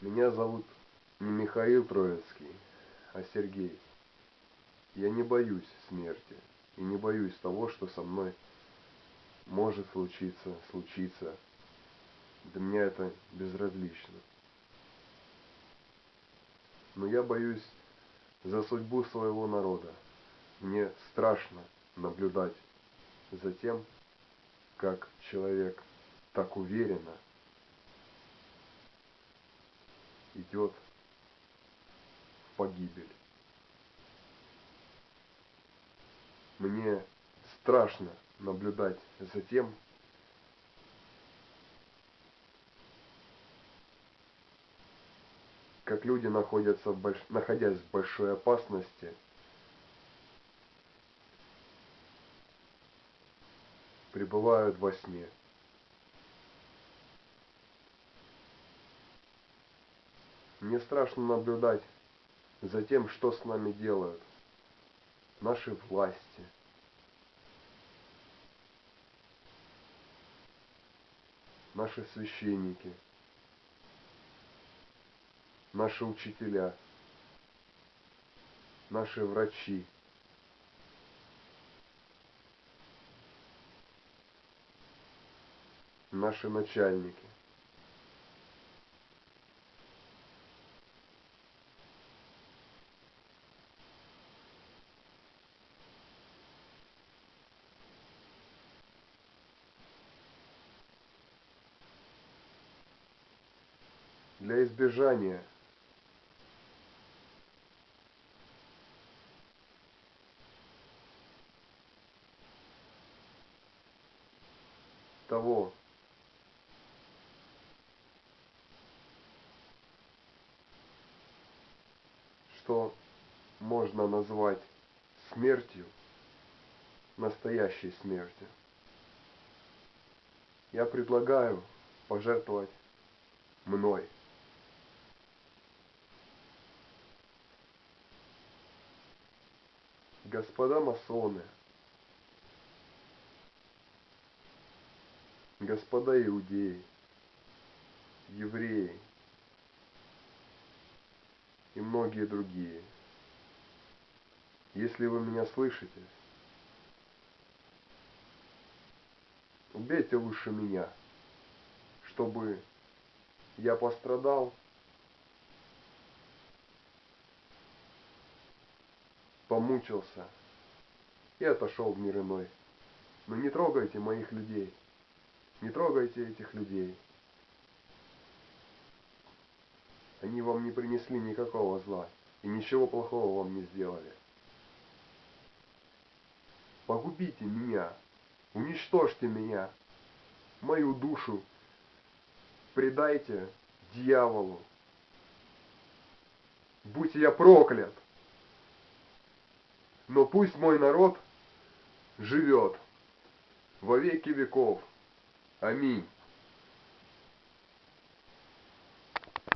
Меня зовут не Михаил Троицкий, а Сергей. Я не боюсь смерти и не боюсь того, что со мной может случиться, случиться. Для меня это безразлично. Но я боюсь за судьбу своего народа. Мне страшно наблюдать за тем, как человек так уверенно идет в погибель. Мне страшно наблюдать за тем, как люди находятся в больш... находясь в большой опасности, пребывают во сне. Мне страшно наблюдать за тем, что с нами делают наши власти. Наши священники, наши учителя, наши врачи, наши начальники. Для избежания. Того, что можно назвать смертью, настоящей смертью, я предлагаю пожертвовать мной. Господа масоны, господа иудеи, евреи и многие другие. Если вы меня слышите, убейте лучше меня, чтобы я пострадал помучился и отошел в мир иной. Но не трогайте моих людей, не трогайте этих людей. Они вам не принесли никакого зла и ничего плохого вам не сделали. Погубите меня, уничтожьте меня, мою душу предайте дьяволу. Будь я проклят! Но пусть мой народ живет во веки веков. Аминь.